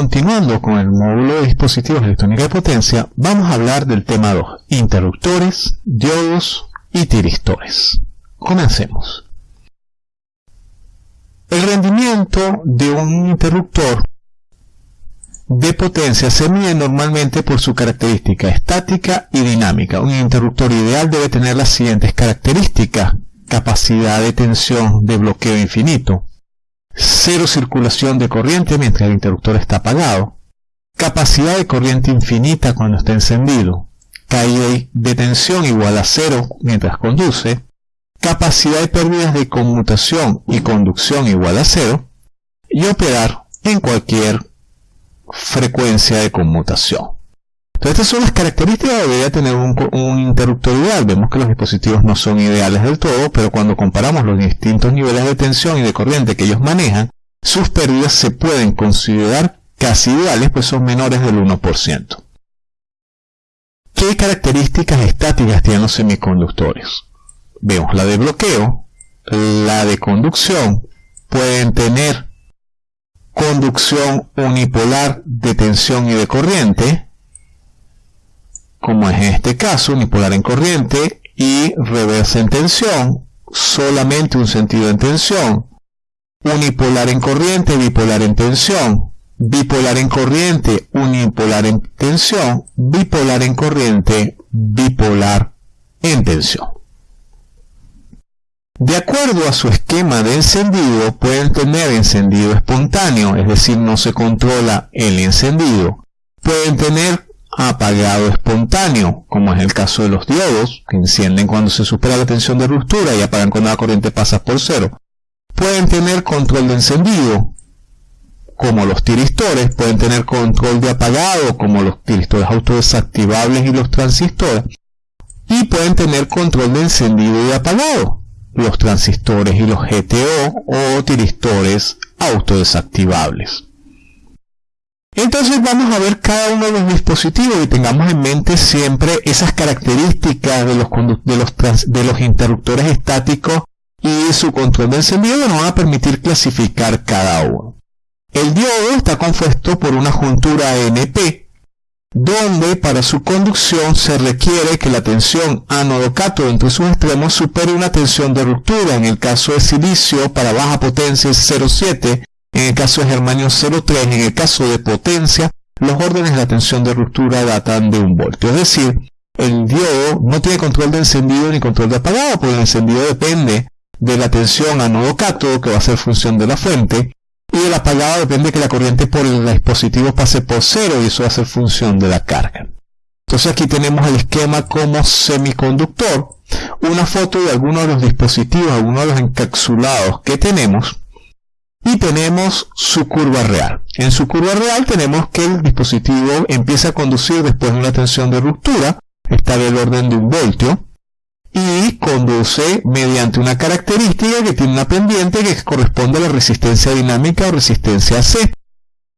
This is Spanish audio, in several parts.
continuando con el módulo de dispositivos electrónica de potencia, vamos a hablar del tema 2, interruptores, diodos y tiristores. Comencemos. El rendimiento de un interruptor de potencia se mide normalmente por su característica estática y dinámica. Un interruptor ideal debe tener las siguientes características. Capacidad de tensión de bloqueo infinito. Cero circulación de corriente mientras el interruptor está apagado. Capacidad de corriente infinita cuando está encendido. Caída de tensión igual a cero mientras conduce. Capacidad de pérdidas de conmutación y conducción igual a cero. Y operar en cualquier frecuencia de conmutación. Entonces estas son las características que debería tener un, interruptor ideal. Vemos que los dispositivos no son ideales del todo, pero cuando comparamos los distintos niveles de tensión y de corriente que ellos manejan, sus pérdidas se pueden considerar casi ideales, pues son menores del 1%. ¿Qué características estáticas tienen los semiconductores? Vemos la de bloqueo, la de conducción, pueden tener conducción unipolar de tensión y de corriente, como es en este caso, unipolar en corriente y reversa en tensión, solamente un sentido en tensión, unipolar en corriente, bipolar en tensión, bipolar en corriente, unipolar en tensión, bipolar en corriente, bipolar en tensión. De acuerdo a su esquema de encendido, pueden tener encendido espontáneo, es decir, no se controla el encendido. Pueden tener apagado espontáneo, como es el caso de los diodos, que encienden cuando se supera la tensión de ruptura y apagan cuando la corriente pasa por cero. Pueden tener control de encendido, como los tiristores, pueden tener control de apagado, como los tiristores autodesactivables y los transistores, y pueden tener control de encendido y apagado, los transistores y los GTO o tiristores autodesactivables. Entonces vamos a ver cada uno de los dispositivos y tengamos en mente siempre esas características de los, interruptores estáticos y su control de encendido nos van a permitir clasificar cada uno. El diodo está compuesto por una juntura NP donde para su conducción se requiere que la tensión ánodo-cátodo entre sus extremos supere una tensión de ruptura. En el caso de silicio, para baja potencia es 0,7, en el caso de germanio 0,3, en el caso de potencia, los órdenes de la tensión de ruptura datan de un voltio. Es decir, el diodo no tiene control de encendido ni control de apagado, porque el encendido depende de la tensión ánodo-cátodo, que va a ser función de la fuente, y el apagado depende de que la corriente por el dispositivo pase por cero y eso va a ser función de la carga. Entonces aquí tenemos el esquema como semiconductor, una foto de algunos de los dispositivos, algunos de los encapsulados que tenemos y tenemos su curva real. En su curva real tenemos que el dispositivo empieza a conducir después de una tensión de ruptura, está del orden de un voltio, y conduce mediante una característica que tiene una pendiente que corresponde a la resistencia dinámica o resistencia C.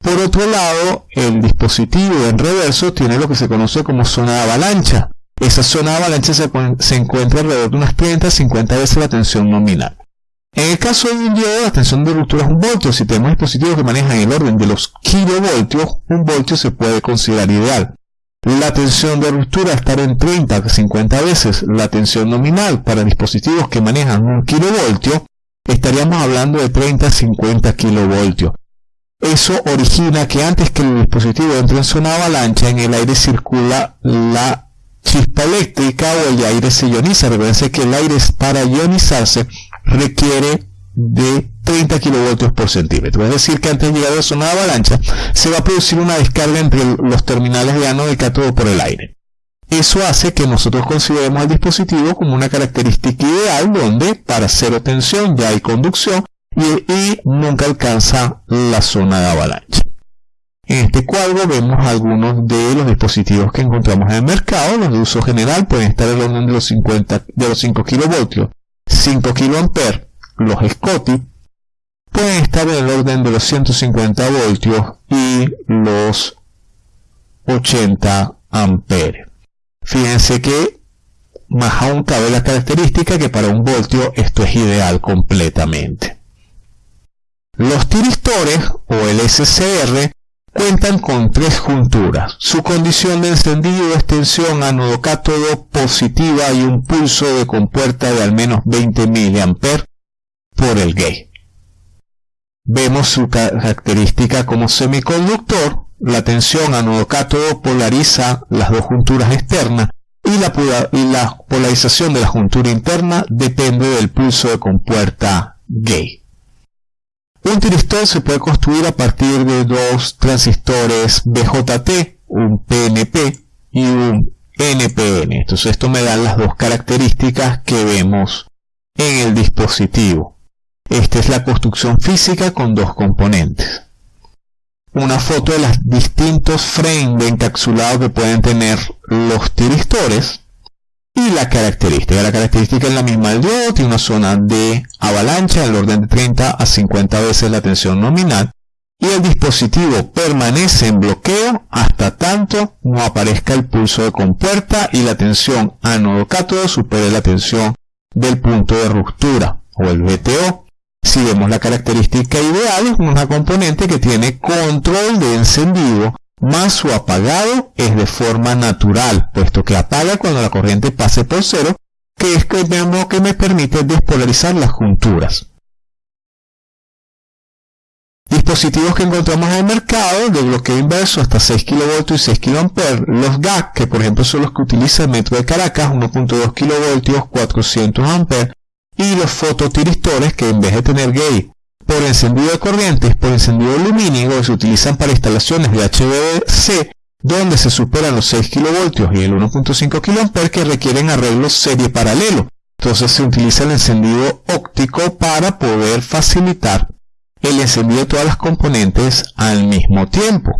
Por otro lado, el dispositivo en reverso tiene lo que se conoce como zona de avalancha. Esa zona de avalancha se, encuentra alrededor de unas 30-50 veces la tensión nominal. En el caso de un diodo, la tensión de ruptura es un voltio. Si tenemos dispositivos que manejan el orden de los kilovoltios, un voltio se puede considerar ideal. La tensión de ruptura estar en 30 a 50 veces la tensión nominal para dispositivos que manejan un kilovoltio, estaríamos hablando de 30 a 50 kilovoltios. Eso origina que antes que el dispositivo entre en zona avalancha, en el aire circula la chispa eléctrica o el aire se ioniza. Recuerden que el aire para ionizarse requiere de 30 kilovoltios por centímetro. Es decir, que antes de llegar a la zona de avalancha, se va a producir una descarga entre los terminales de ánodo y cátodo por el aire. Eso hace que nosotros consideremos al dispositivo como una característica ideal donde para cero tensión ya hay conducción y, nunca alcanza la zona de avalancha. En este cuadro vemos algunos de los dispositivos que encontramos en el mercado. Los de uso general pueden estar en el orden de los 50, de los 5 kilovoltios, 5 kiloamperes, los SCOTI, pueden estar en el orden de los 150 voltios y los 80 amperes. Fíjense que más aún cabe la característica que para un voltio esto es ideal completamente. Los tiristores o el SCR cuentan con tres junturas. Su condición de encendido es tensión ánodo cátodo positiva y un pulso de compuerta de al menos 20 mA por el gay. Vemos su característica como semiconductor. La tensión ánodo cátodo polariza las dos junturas externas y la, y la polarización de la juntura interna depende del pulso de compuerta gay. Un tiristor se puede construir a partir de dos transistores BJT, un PNP y un NPN. Entonces esto me da las dos características que vemos en el dispositivo. Esta es la construcción física con dos componentes. Una foto de los distintos frames de encapsulado que pueden tener los tiristores la característica. La característica es la misma del diodo, tiene una zona de avalancha del orden de 30 a 50 veces la tensión nominal y el dispositivo permanece en bloqueo hasta tanto no aparezca el pulso de compuerta y la tensión ánodo-cátodo supere la tensión del punto de ruptura o el VTO. Si vemos la característica ideal es una componente que tiene control de encendido más su apagado es de forma natural, puesto que apaga cuando la corriente pase por cero, que es lo que me permite despolarizar las junturas. Dispositivos que encontramos en el mercado de bloqueo inverso hasta 6 kV y 6 kA, los GAC, que por ejemplo son los que utiliza el Metro de Caracas, 1.2 kV, 400 A, y los fototiristores que en vez de tener gate por encendido de corrientes, por encendido lumínico, se utilizan para instalaciones de HVDC, donde se superan los 6 kV y el 1.5 kA que requieren arreglos serie paralelo. Entonces se utiliza el encendido óptico para poder facilitar el encendido de todas las componentes al mismo tiempo.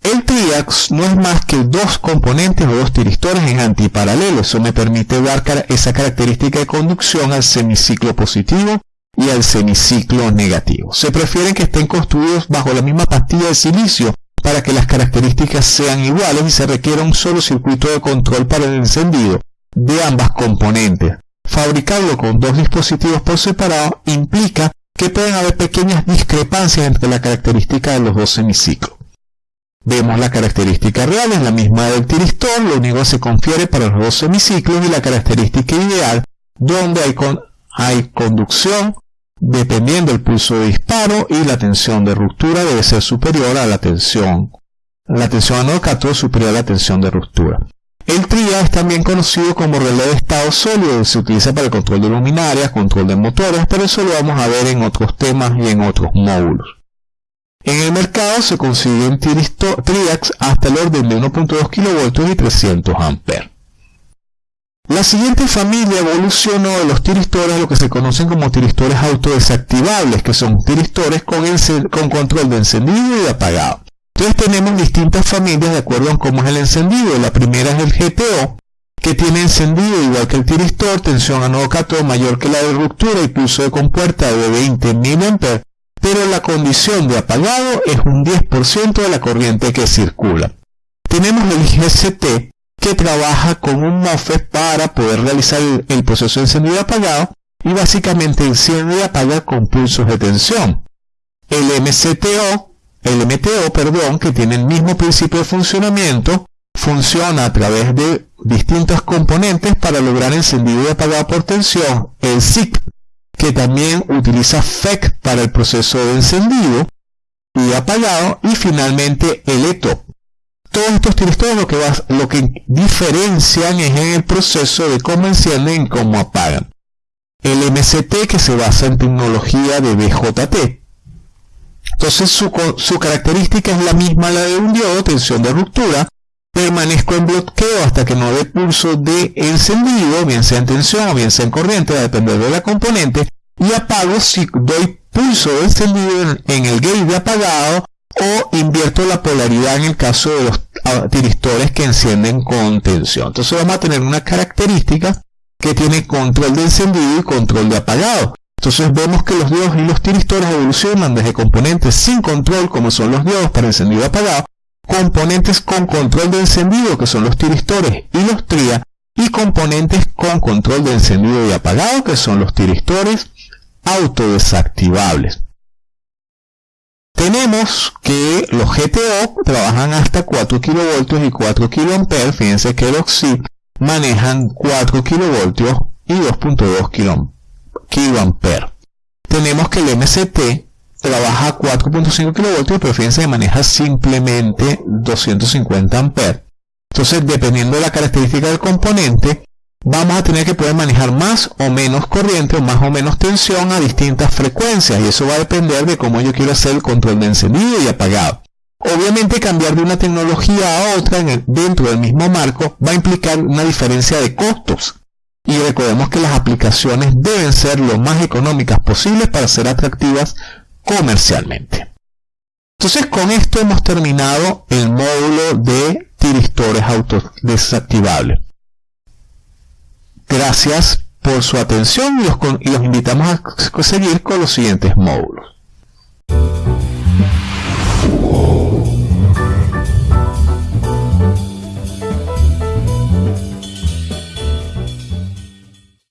El TRIAX no es más que dos componentes o dos tiristores en antiparalelo. Eso me permite dar esa característica de conducción al semiciclo positivo y al semiciclo negativo. Se prefieren que estén construidos bajo la misma pastilla de silicio para que las características sean iguales y se requiera un solo circuito de control para el encendido de ambas componentes. Fabricarlo con dos dispositivos por separado implica que pueden haber pequeñas discrepancias entre la característica de los dos semiciclos. Vemos la característica real, es la misma del tiristor, lo único que se confiere para los dos semiciclos y la característica ideal, donde hay, hay conducción dependiendo del pulso de disparo y la tensión de ruptura debe ser superior a la tensión. La tensión anodo superior a la tensión de ruptura. El TRIA es también conocido como relé de estado sólido, se utiliza para el control de luminarias, control de motores, pero eso lo vamos a ver en otros temas y en otros módulos. En el mercado se consiguen triax hasta el orden de 1.2 kV y 300 A. La siguiente familia evolucionó de los tiristores a lo que se conocen como tiristores autodesactivables, que son tiristores con, con control de encendido y de apagado. Entonces tenemos distintas familias de acuerdo a cómo es el encendido. La primera es el GTO, que tiene encendido igual que el tiristor, tensión anodo mayor que la de ruptura y pulso de compuerta de 20 mA, pero la condición de apagado es un 10% de la corriente que circula. Tenemos el GCT, que trabaja con un MOSFET para poder realizar el, proceso de encendido y apagado y básicamente enciende y apaga con pulsos de tensión. El MCTO, el MTO, perdón, que tiene el mismo principio de funcionamiento, funciona a través de distintos componentes para lograr encendido y apagado por tensión. El SIC, que también utiliza FEC para el proceso de encendido y apagado. Y finalmente el ETO, todos estos tiristores lo que, lo que diferencian es en el proceso de cómo encienden y cómo apagan. El MCT que se basa en tecnología de BJT. Entonces su, su característica es la misma la de un diodo, tensión de ruptura. Permanezco en bloqueo hasta que no dé pulso de encendido, bien sea en tensión o bien sea en corriente, a depender de la componente. Y apago si doy pulso de encendido en el gate de apagado o invierto la polaridad en el caso de los tiristores que encienden con tensión. Entonces vamos a tener una característica que tiene control de encendido y control de apagado. Entonces vemos que los diodos y los tiristores evolucionan desde componentes sin control, como son los diodos para encendido y apagado, componentes con control de encendido, que son los tiristores y los tria, y componentes con control de encendido y apagado, que son los tiristores autodesactivables. Tenemos que los GTO trabajan hasta 4 kV y 4 kA. Fíjense que los SIP manejan 4 kV y 2.2 kA. Tenemos que el MCT trabaja 4.5 kV, pero fíjense que maneja simplemente 250 A. Entonces, dependiendo de la característica del componente, vamos a tener que poder manejar más o menos corriente o más o menos tensión a distintas frecuencias y eso va a depender de cómo yo quiero hacer el control de encendido y apagado. Obviamente cambiar de una tecnología a otra dentro del mismo marco va a implicar una diferencia de costos. Y recordemos que las aplicaciones deben ser lo más económicas posibles para ser atractivas comercialmente. Entonces con esto hemos terminado el módulo de tiristores autodesactivables. Gracias por su atención y los, invitamos a seguir con los siguientes módulos.